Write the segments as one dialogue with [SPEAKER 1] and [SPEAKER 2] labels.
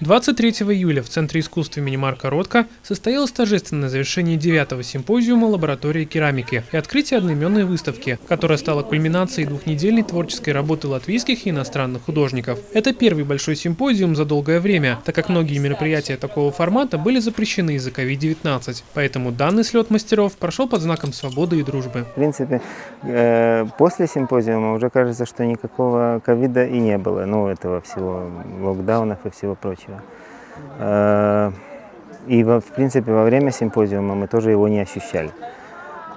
[SPEAKER 1] 23 июля в Центре искусств имени Марка Ротко состоялось торжественное завершение девятого симпозиума лаборатории керамики и открытие одноименной выставки, которая стала кульминацией двухнедельной творческой работы латвийских и иностранных художников. Это первый большой симпозиум за долгое время, так как многие мероприятия такого формата были запрещены из-за COVID-19. Поэтому данный слет мастеров прошел под знаком свободы и дружбы.
[SPEAKER 2] В принципе, э, после симпозиума уже кажется, что никакого ковида и не было, ну, этого всего, локдаунов и всего прочего. Э, и, в принципе, во время симпозиума мы тоже его не ощущали.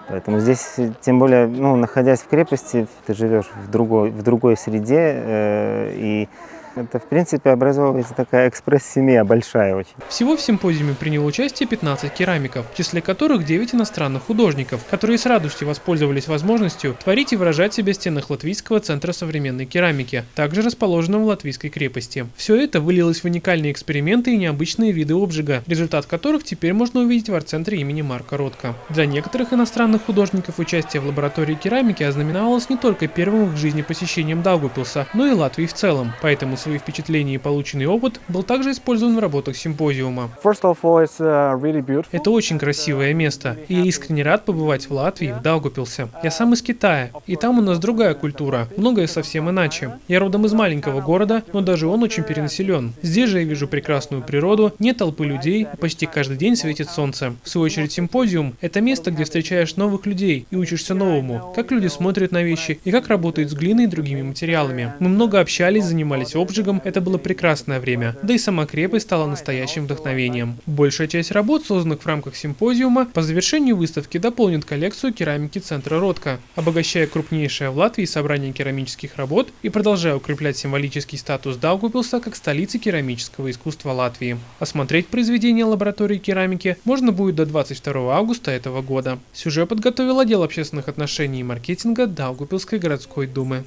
[SPEAKER 2] Поэтому здесь, тем более, ну, находясь в крепости, ты живешь в другой, в другой среде, э, и это, в принципе, образовывается такая экспресс-семья, большая очень.
[SPEAKER 1] Всего в симпозиуме приняло участие 15 керамиков, в числе которых 9 иностранных художников, которые с радостью воспользовались возможностью творить и выражать себя в стенах Латвийского центра современной керамики, также расположенного в Латвийской крепости. Все это вылилось в уникальные эксперименты и необычные виды обжига, результат которых теперь можно увидеть в арт-центре имени Марка Ротко. Для некоторых иностранных художников участие в лаборатории керамики ознаменовалось не только первым в их жизни посещением Даугупилса, но и Латвии в целом, поэтому свои впечатления и полученный опыт был также использован в работах симпозиума.
[SPEAKER 3] Uh,
[SPEAKER 1] Это очень красивое место, и я искренне рад побывать в Латвии, в Даугупилсе. Я сам из Китая, и там у нас другая культура, многое совсем иначе. Я родом из маленького города, но даже он очень перенаселен. Здесь же я вижу прекрасную природу, нет толпы людей, почти каждый день светит солнце. В свою очередь симпозиум – это место, где встречаешь новых людей и учишься новому, как люди смотрят на вещи и как работают с глиной и другими материалами. Мы много общались, занимались обжигом, обжигом это было прекрасное время, да и сама крепость стала настоящим вдохновением. Большая часть работ, созданных в рамках симпозиума, по завершению выставки дополнит коллекцию керамики Центра Ротко, обогащая крупнейшее в Латвии собрание керамических работ и продолжая укреплять символический статус Даугупилса как столицы керамического искусства Латвии. Осмотреть произведения лаборатории керамики можно будет до 22 августа этого года. Сюжет подготовил отдел общественных отношений и маркетинга Даугупилской городской думы.